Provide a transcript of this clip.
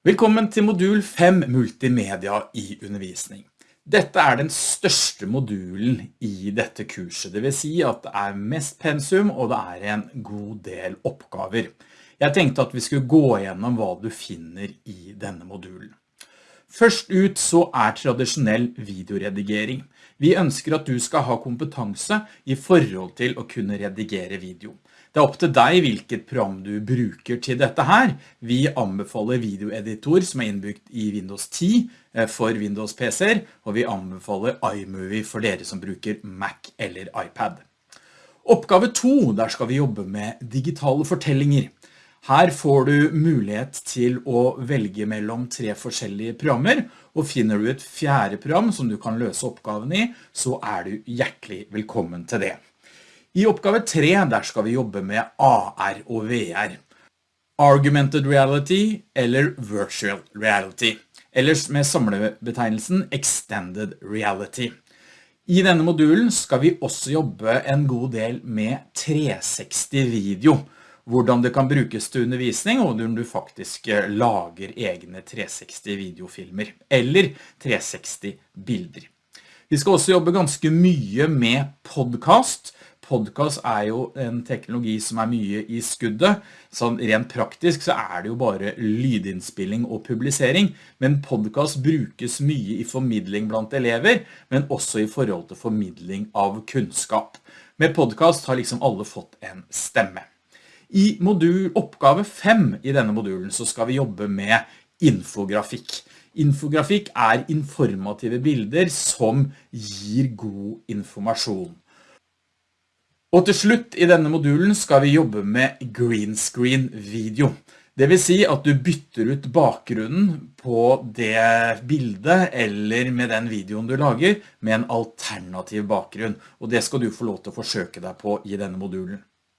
Velkommen til modul 5 Multimedia i undervisning. Dette er den største modulen i dette kurset, det vil si at det er mest pensum og det er en god del oppgaver. Jeg tenkte at vi skulle gå gjennom hva du finner i denne modulen. Først ut så er tradisjonell videoredigering. Vi ønsker at du skal ha kompetanse i forhold til å kunne redigere video. Det er opp til deg hvilket program du bruker til dette her. Vi anbefaler videoeditor som er innbygd i Windows 10 eh, for Windows PC-er, og vi anbefaler iMovie for dere som bruker Mac eller iPad. Oppgave 2, der skal vi jobbe med digitale fortellinger. Her får du mulighet til å velge mellom tre forskjellige programmer, og finner du et fjerde program som du kan løse oppgaven i, så er du hjertelig velkommen til det. I oppgave 3 der skal vi jobbe med AR og VR. Argumented reality eller virtual reality. Ellers med samlebetegnelsen extended reality. I denne modulen skal vi også jobbe en god del med 360 video. Hvordan det kan brukes til undervisning, og når du faktisk eh, lager egne 360 videofilmer, eller 360 bilder. Vi skal også jobbe ganske mye med podcast, podcast er jo en teknologi som er mye i skuddet. Så rent praktisk så er det jo bare lydinnspilling og publisering, men podcast brukes mye i formidling blant elever, men også i forhold til formidling av kunnskap. Med podcast har liksom alle fått en stemme. I modul oppgave 5 i denne modulen så skal vi jobbe med infografikk. Infografikk er informative bilder som gir god informasjon. Og til slutt i denne modulen skal vi jobbe med green screen video. Det vil si at du bytter ut bakgrunnen på det bildet eller med den videoen du lager med en alternativ bakgrunn. Og det skal du få lov til å forsøke deg på i denne modulen.